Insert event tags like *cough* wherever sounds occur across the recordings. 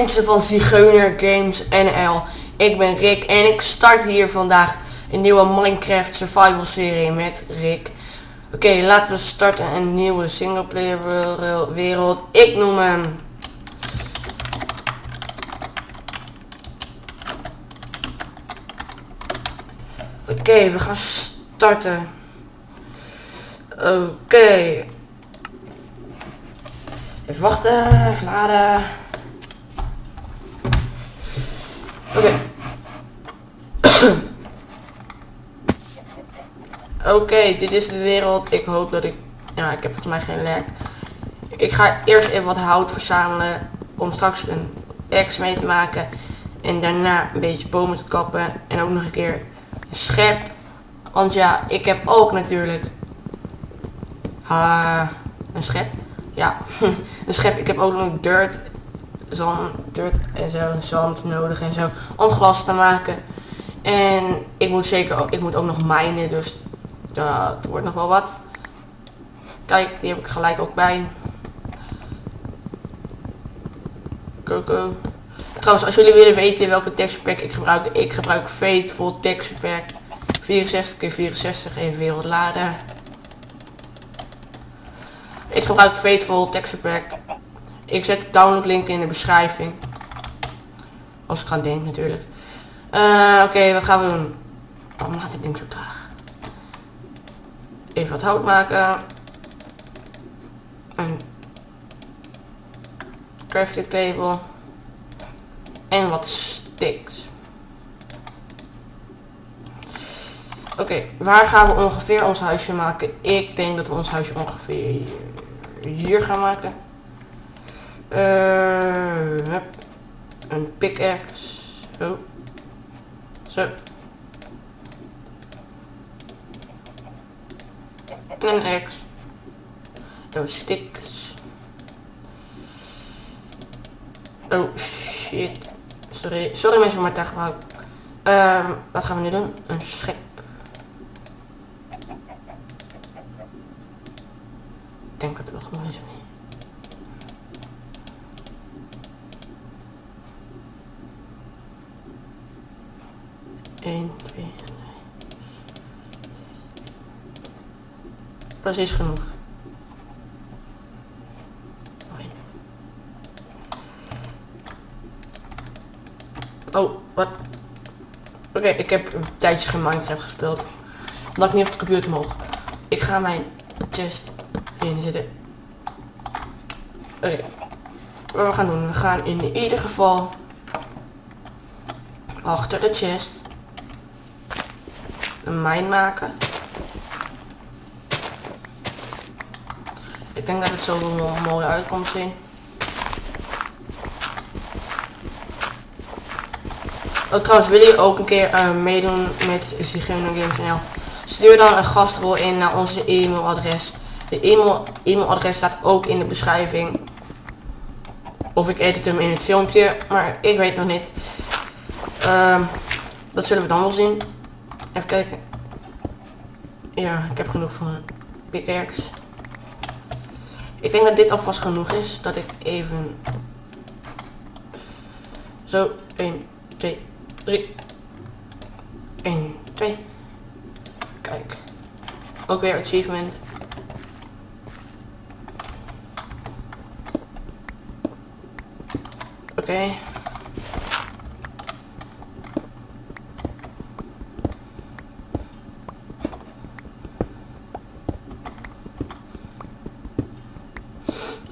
mensen van Zigeuner Games NL. Ik ben Rick en ik start hier vandaag een nieuwe Minecraft survival serie met Rick. Oké, laten we starten een nieuwe singleplayer wereld. Ik noem hem... Oké, we gaan starten. Oké. Even wachten, even laden. Oké. Oké, dit is de wereld. Ik hoop dat ik... Ja, ik heb volgens mij geen lek. Ik ga eerst even wat hout verzamelen. Om straks een ex mee te maken. En daarna een beetje bomen te kappen. En ook nog een keer een schep. Want ja, ik heb ook natuurlijk... Ha, een schep. Ja, *laughs* een schep. Ik heb ook nog dirt, zand, en zo, zand nodig en zo, om glas te maken. En ik moet zeker ook, ik moet ook nog mijnen, dus dat wordt nog wel wat. Kijk, die heb ik gelijk ook bij. Coco. Trouwens, als jullie willen weten welke texture pack ik gebruik, ik gebruik Faithful Texture Pack 64 x 64 even wat laden. Ik gebruik Faithful Texture Pack. Ik zet de download link in de beschrijving. Als ik ga denken natuurlijk. Eh, Oké, wat gaan we doen? Waarom gaat dit ding zo traag? Even wat hout maken. Een crafting table. En wat sticks. Oké, waar gaan we ongeveer ons huisje maken? Ik denk dat we ons huisje ongeveer hier gaan maken. Hup. Een pickaxe. Zo. Zo. En een axe. Oh, sticks. Oh, shit. Sorry, sorry mensen voor mijn taalgebruik. Ehm, wat gaan we nu doen? Een schep. 1, 2, 3. Precies genoeg. Oh, wat? Oké, ik heb een tijdje geen Minecraft gespeeld. Omdat ik niet op de computer mocht. Ik ga mijn chest inzetten. Oké. Wat we gaan doen, we gaan in ieder geval achter de chest een mijn maken. Ik denk dat het zo wel mooi uit komt zien. Oh, trouwens, wil je ook een keer eh, meedoen met Zigeuner Games NL? Stuur dan een gastrol in naar onze e-mailadres. De e-mail, e-mailadres staat ook in de beschrijving. Of ik edit hem in het filmpje, maar ik weet nog niet. Ehm, dat zullen we dan wel zien. Even kijken. Ja, ik heb genoeg van pickaxe. Ik denk dat dit alvast genoeg is. Dat ik even... Zo, 1, 2, 3. 1, 2. Kijk. Ook weer achievement. Oké.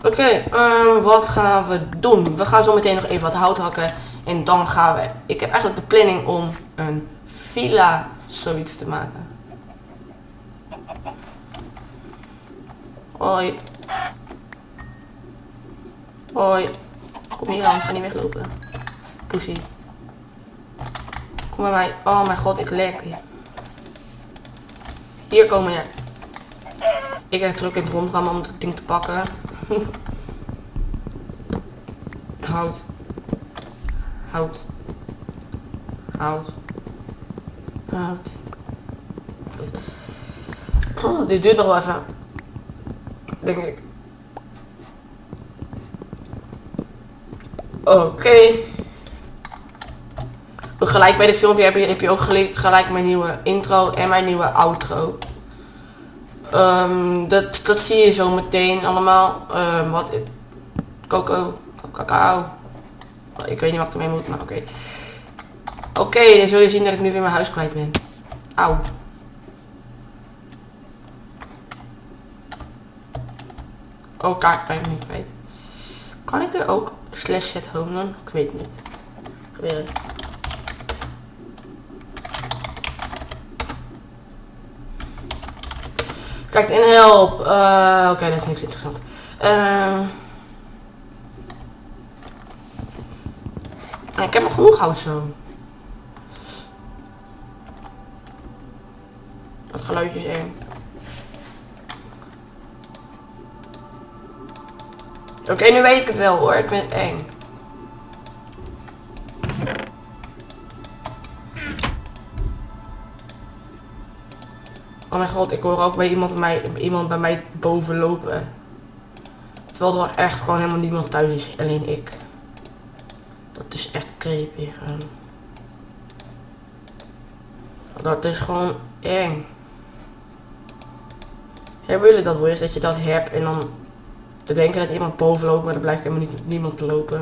Oké, ehm, wat gaan we doen? We gaan zo meteen nog even wat hout hakken. En dan gaan we... Ik heb eigenlijk de planning om een villa zoiets te maken. Hoi. Hoi. Kom hier aan, ga niet weglopen. Poesie. Kom bij mij. Oh mijn god, ik lek hier. Hier komen jij. Ik heb druk in het rondgaan om het ding te pakken. *laughs* Hout. Hout. Hout. Hout. Oh, dit duurt nog wel even. Denk ik. Oké. Gelijk bij dit filmpje heb je, heb je ook gelijk mijn nieuwe intro en mijn nieuwe outro. Ehm, dat, dat zie je zo meteen allemaal. Um, wat... Coco. Cacao. Ik weet niet wat ik ermee moet, maar oké. Oké, dan zul je zien dat ik nu weer mijn huis kwijt ben. Auw. Oh, kaart ben niet kwijt. Kan ik er ook slash set home doen? Ik weet niet. Kijk, in help. Uh, Oké, dat is niks interessant. Uh, ik heb nog genoeg hout zo. Geluidje is eng. Oké, nu weet ik het wel hoor. Ik ben eng. Oh mijn god, ik hoor ook bij iemand bij mij, iemand bij mij boven lopen. Terwijl er echt gewoon helemaal niemand thuis is, alleen ik. Dat is echt creepy. Dat is gewoon eng. Hebben jullie dat wel eens dat je dat hebt en dan te denken dat iemand boven loopt, maar er blijkt helemaal niet, niemand te lopen.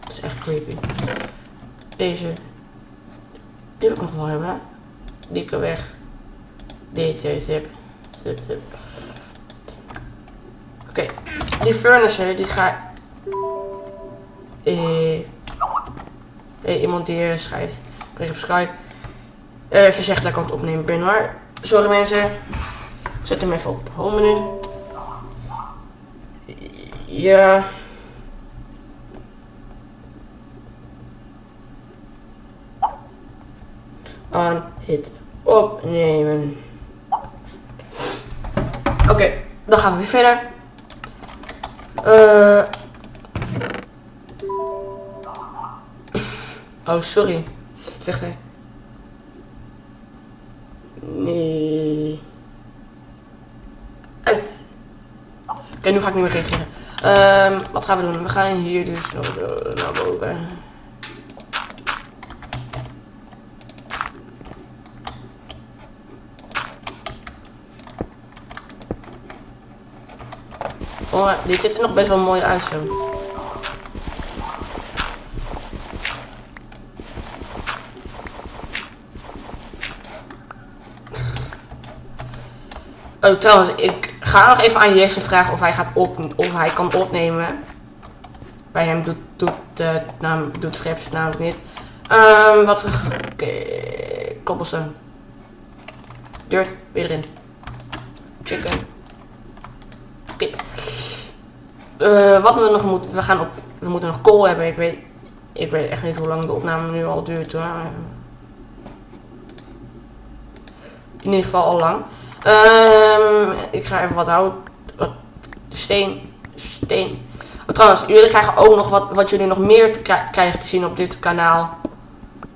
Dat is echt creepy. Deze. Die wil ik nog wel hebben. Die kan weg. Deze, zip. Zip, zip. Oké. Die furnace, die ga... Eh... Hey, iemand die uh, schrijft. Ik op Skype. Uh, even zeggen dat ik aan het opnemen ben hoor. Sorry mensen. Zet hem even op home menu. Ja. Aan het opnemen. Oké, dan gaan we weer verder. Uh, oh, sorry. Zegt hij. Nee. Uit. Oké, nu ga ik niet meer reageren. Um, wat gaan we doen? We gaan hier dus naar boven. Oh, dit ziet er nog best wel mooi uit zo. Oh, trouwens, ik ga nog even aan Jesse vragen of hij, gaat op, of hij kan opnemen. Bij hem doet, doet, uh, naam, doet namelijk niet. Um, wat... Okay, cobblestone. Dirt, weer erin. Chicken. Kip. Uh, wat we nog moeten... We gaan op... We moeten nog kool hebben. Ik weet... Ik weet echt niet hoe lang de opname nu al duurt hoor. In ieder geval al lang. Um, ik ga even wat hout, wat steen, steen. Oh, trouwens, jullie krijgen ook nog wat, wat jullie nog meer krijgen te zien op dit kanaal.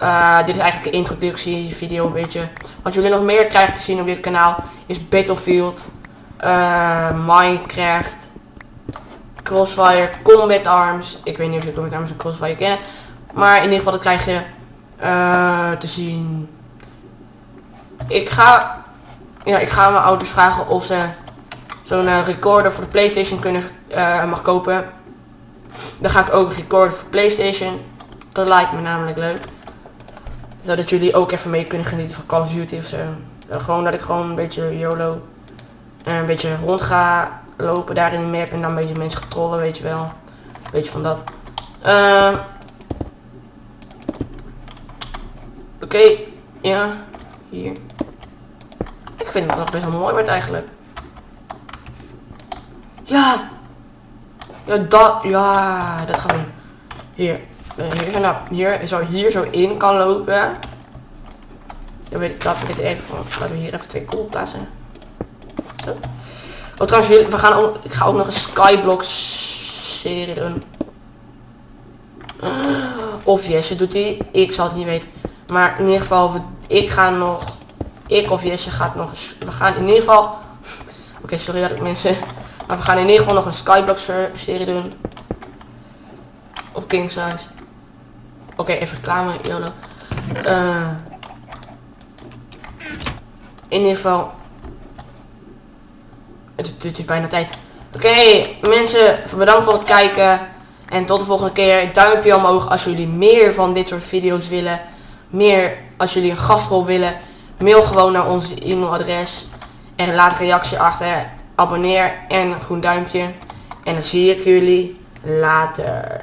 Uh, dit is eigenlijk een introductievideo een beetje. Wat jullie nog meer krijgen te zien op dit kanaal is Battlefield, uh, Minecraft, Crossfire, Combat Arms. Ik weet niet of jullie Combat Arms en Crossfire kennen. Maar in ieder geval dat krijg je uh, te zien. Ik ga ja, ik ga mijn ouders vragen of ze zo'n uh, recorder voor de Playstation kunnen uh, mag kopen. Dan ga ik ook recorder voor Playstation. Dat lijkt me namelijk leuk. Zodat jullie ook even mee kunnen genieten van Call of Duty of zo. Gewoon dat ik gewoon een beetje YOLO. een beetje rond ga lopen daar in de map en dan een beetje mensen getrollen, weet je wel. Een beetje van dat. Ehm, oké, ja, hier. Ik vind het nog best wel mooi wordt eigenlijk. Ja. Ja, dat, ja, dat gaan we. Hier. Eh, hier, zo, nou, hier, zo, hier zo in kan lopen. Dan weet ik dat ik het even, laten we hier even twee kool plaatsen. Zo. Oh trouwens, we gaan ook, ik ga ook nog een Skyblock serie doen. Of Jesse doet die, ik zal het niet weten. Maar in ieder geval, ik ga nog ik of Jesse gaat nog eens... We gaan in ieder geval... Oké, sorry dat ik mensen... Maar we gaan in ieder geval nog een Skyblock serie doen. op king size. Oké, even reclame, YOLO. Eh, in ieder geval. Het, is bijna tijd. Oké, mensen, bedankt voor het kijken. En tot de volgende keer. Duimpje omhoog als jullie meer van dit soort video's willen. Meer als jullie een gastrol willen. Mail gewoon naar onze e-mailadres. En laat een reactie achter. Abonneer en een groen duimpje. En dan zie ik jullie later.